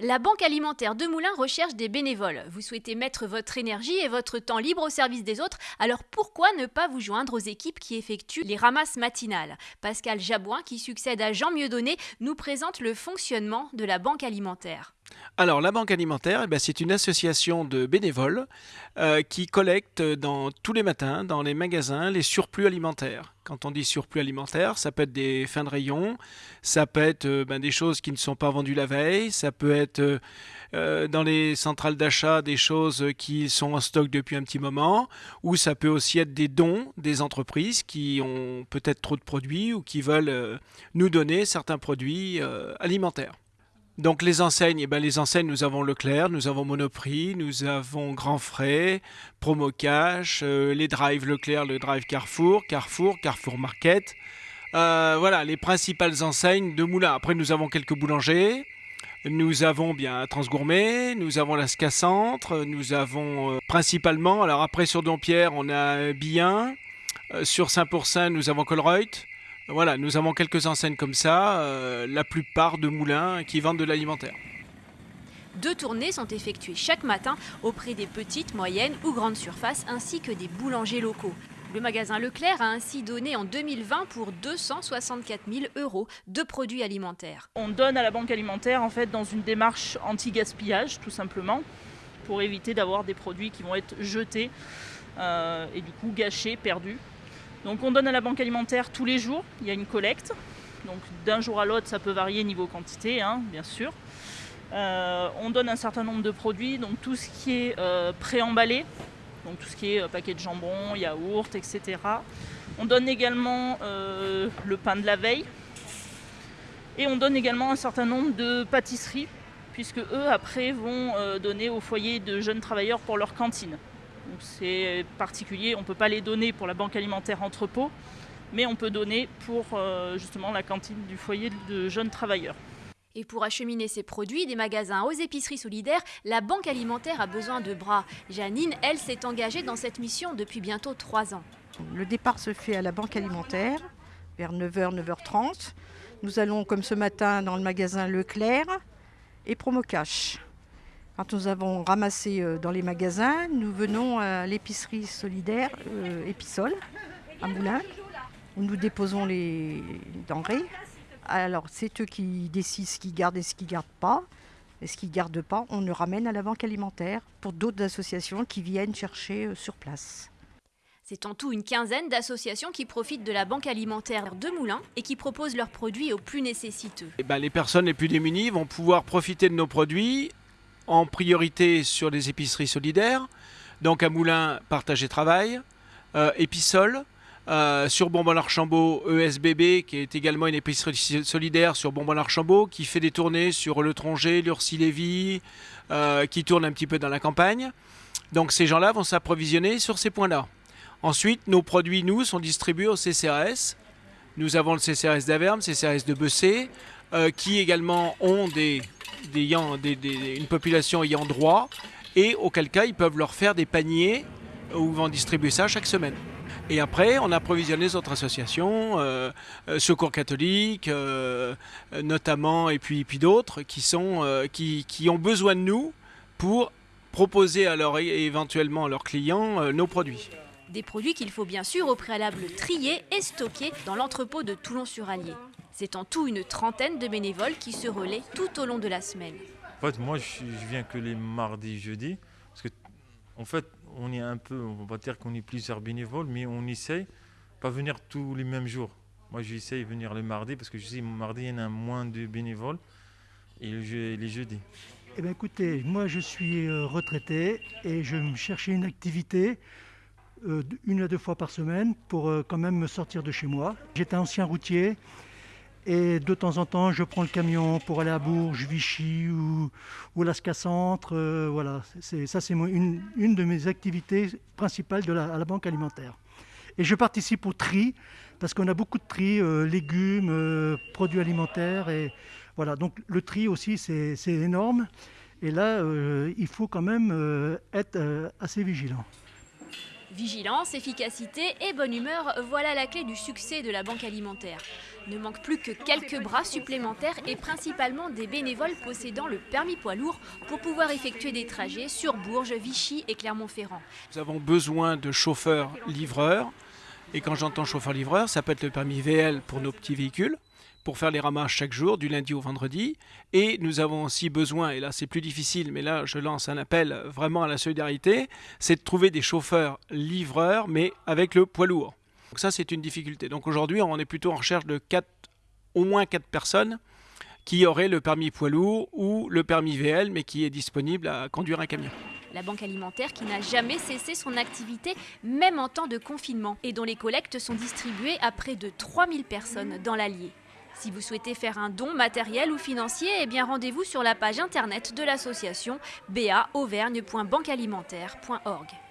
La Banque alimentaire de Moulins recherche des bénévoles. Vous souhaitez mettre votre énergie et votre temps libre au service des autres, alors pourquoi ne pas vous joindre aux équipes qui effectuent les ramasses matinales? Pascal Jabouin, qui succède à Jean Mieudonné, nous présente le fonctionnement de la Banque alimentaire. Alors, la Banque alimentaire, eh ben, c'est une association de bénévoles euh, qui collecte tous les matins dans les magasins les surplus alimentaires. Quand on dit surplus alimentaire, ça peut être des fins de rayon, ça peut être euh, ben, des choses qui ne sont pas vendues la veille, ça peut être euh, dans les centrales d'achat des choses qui sont en stock depuis un petit moment, ou ça peut aussi être des dons des entreprises qui ont peut-être trop de produits ou qui veulent nous donner certains produits alimentaires. Donc les enseignes, eh ben, les enseignes, nous avons Leclerc, nous avons Monoprix, nous avons Grand Frais, Promo Cash, euh, les drives Leclerc, le drive Carrefour, Carrefour, Carrefour Market. Euh, voilà, les principales enseignes de Moulin. Après, nous avons quelques boulangers. Nous avons bien Transgourmet, nous avons la Ska Centre, nous avons euh, principalement, alors après sur Dompierre, on a Bien, sur Saint-Pourçain, nous avons Colreuth, voilà, nous avons quelques enseignes comme ça, euh, la plupart de moulins qui vendent de l'alimentaire. Deux tournées sont effectuées chaque matin auprès des petites, moyennes ou grandes surfaces ainsi que des boulangers locaux. Le magasin Leclerc a ainsi donné en 2020 pour 264 000 euros de produits alimentaires. On donne à la banque alimentaire en fait dans une démarche anti-gaspillage tout simplement pour éviter d'avoir des produits qui vont être jetés euh, et du coup gâchés, perdus. Donc on donne à la banque alimentaire tous les jours, il y a une collecte. Donc d'un jour à l'autre, ça peut varier niveau quantité, hein, bien sûr. Euh, on donne un certain nombre de produits, donc tout ce qui est euh, préemballé, donc tout ce qui est euh, paquet de jambon, yaourt, etc. On donne également le pain de la veille. Et on donne également un certain nombre de pâtisseries, puisque eux, après, vont donner au foyer de jeunes travailleurs pour leur cantine c'est particulier, on ne peut pas les donner pour la banque alimentaire entrepôt, mais on peut donner pour euh, justement la cantine du foyer de jeunes travailleurs. Et pour acheminer ses produits des magasins aux épiceries solidaires, la Banque alimentaire a besoin de bras. Janine, elle, s'est engagée dans cette mission depuis bientôt trois ans. Le départ se fait à la Banque alimentaire vers 9h, 9h30. Nous allons, comme ce matin, dans le magasin Leclerc et Promocash. Quand nous avons ramassé euh, dans les magasins, nous venons à l'épicerie solidaire euh, Épisol, à Moulins, où nous déposons les denrées. Alors, c'est eux qui décident ce qu'ils gardent et ce qu'ils ne gardent pas. Et ce qu'ils ne gardent pas, on le ramène à la banque alimentaire pour d'autres associations qui viennent chercher euh, sur place. C'est en tout une quinzaine d'associations qui profitent de la banque alimentaire de Moulins et qui proposent leurs produits aux plus nécessiteux. Eh ben, les personnes les plus démunies vont pouvoir profiter de nos produits en priorité sur les épiceries solidaires. Donc à Moulins, Partage et Travail, euh, euh, sur Bonbon-l'Archambault, ESBB, qui est également une épicerie solidaire sur Bonbon-l'Archambault, qui fait des tournées sur Le Tronger, l'Ursi-Lévy, euh, qui tourne un petit peu dans la campagne. Donc ces gens-là vont s'approvisionner sur ces points-là. Ensuite, nos produits, nous, sont distribués au CCRS. Nous avons le CCRS d'Averme, CCRS de Bessé, qui également ont une population ayant droit, et auquel cas ils peuvent leur faire des paniers où ils vont distribuer ça chaque semaine. Et après, on approvisionne les autres associations, euh, euh, Secours catholique, euh, notamment, et puis, d'autres, qui, ont besoin de nous pour proposer à éventuellement à leurs clients nos produits. Des produits qu'il faut bien sûr au préalable trier et stocker dans l'entrepôt de Toulon-sur-Allier. C'est en tout une trentaine de bénévoles qui se relaient tout au long de la semaine. En fait, moi, je, viens que les mardis, jeudis, parce que, en fait, on est un peu, on va dire qu'on est plusieurs bénévoles, mais on essaye pas venir tous les mêmes jours. Moi, j'essaye de venir le mardi, parce que je sais, mardi, il y en a moins de bénévoles, et les jeudis. Eh bien, écoutez, moi, je suis euh, retraité, et je me cherchais une activité euh, une à deux fois par semaine pour euh, quand même me sortir de chez moi. J'étais ancien routier, et de temps en temps, je prends le camion pour aller à Bourges, Vichy ou, ou Lasca Centre. Euh, voilà, ça c'est une, une, de mes activités principales à la banque alimentaire. Et je participe au tri parce qu'on a beaucoup de tri, euh, légumes, euh, produits alimentaires. Et voilà, donc le tri aussi c'est énorme. Et là, il faut quand même être assez vigilant. Vigilance, efficacité et bonne humeur, voilà la clé du succès de la banque alimentaire. Ne manque plus que quelques bras supplémentaires et principalement des bénévoles possédant le permis poids lourd pour pouvoir effectuer des trajets sur Bourges, Vichy et Clermont-Ferrand. Nous avons besoin de chauffeurs livreurs. Et quand j'entends chauffeur-livreur, ça peut être le permis VL pour nos petits véhicules, pour faire les ramasses chaque jour, du lundi au vendredi. Et nous avons aussi besoin, et là c'est plus difficile, mais là je lance un appel vraiment à la solidarité, c'est de trouver des chauffeurs livreurs, mais avec le poids lourd. Donc ça c'est une difficulté. Donc aujourd'hui on est plutôt en recherche de quatre, au moins 4 personnes qui auraient le permis poids lourd ou le permis VL, mais qui est disponible à conduire un camion. La banque alimentaire qui n'a jamais cessé son activité, même en temps de confinement, et dont les collectes sont distribuées à près de 3000 personnes dans l'Allier. Si vous souhaitez faire un don matériel ou financier, eh bien rendez-vous sur la page internet de l'association baauvergne.banquealimentaire.org.